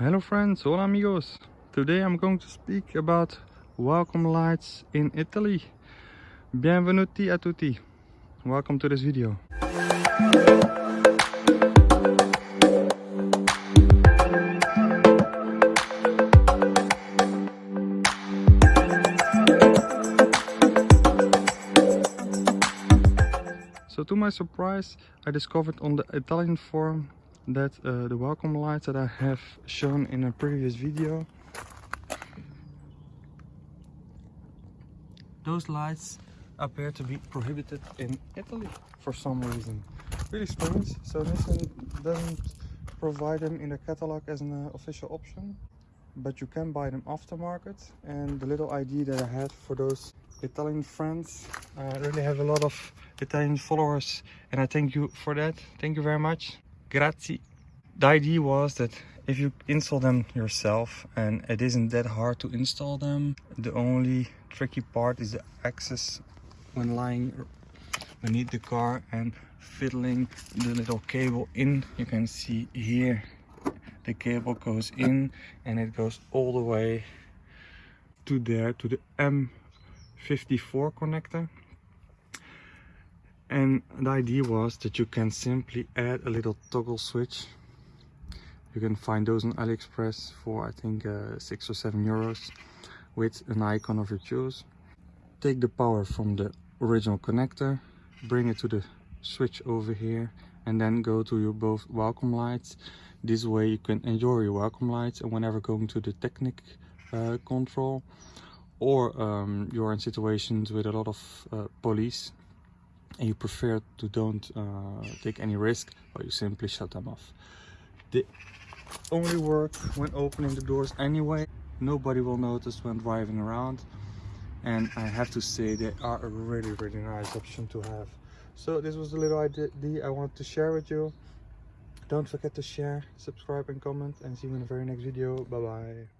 Hello friends, hola amigos. Today I'm going to speak about welcome lights in Italy. Bienvenuti a tutti. Welcome to this video. So to my surprise, I discovered on the Italian forum that uh, the welcome lights that I have shown in a previous video. Those lights appear to be prohibited in Italy for some reason. Really strange. So Nissan doesn't provide them in the catalog as an uh, official option but you can buy them aftermarket and the little idea that I had for those Italian friends I really have a lot of Italian followers and I thank you for that. Thank you very much Grazie. The idea was that if you install them yourself and it isn't that hard to install them, the only tricky part is the access when lying beneath the car and fiddling the little cable in. You can see here the cable goes in and it goes all the way to there to the M54 connector and the idea was that you can simply add a little toggle switch. You can find those on aliexpress for i think uh, six or seven euros with an icon of your choice. Take the power from the original connector bring it to the switch over here and then go to your both welcome lights. This way you can enjoy your welcome lights and whenever going to the technic uh, control or um, you're in situations with a lot of uh, police and you prefer to don't uh, take any risk or you simply shut them off. They only work when opening the doors anyway nobody will notice when driving around. And i have to say they are a really really nice option to have. So this was the little idea i wanted to share with you. Don't forget to share subscribe and comment and see you in the very next video. Bye bye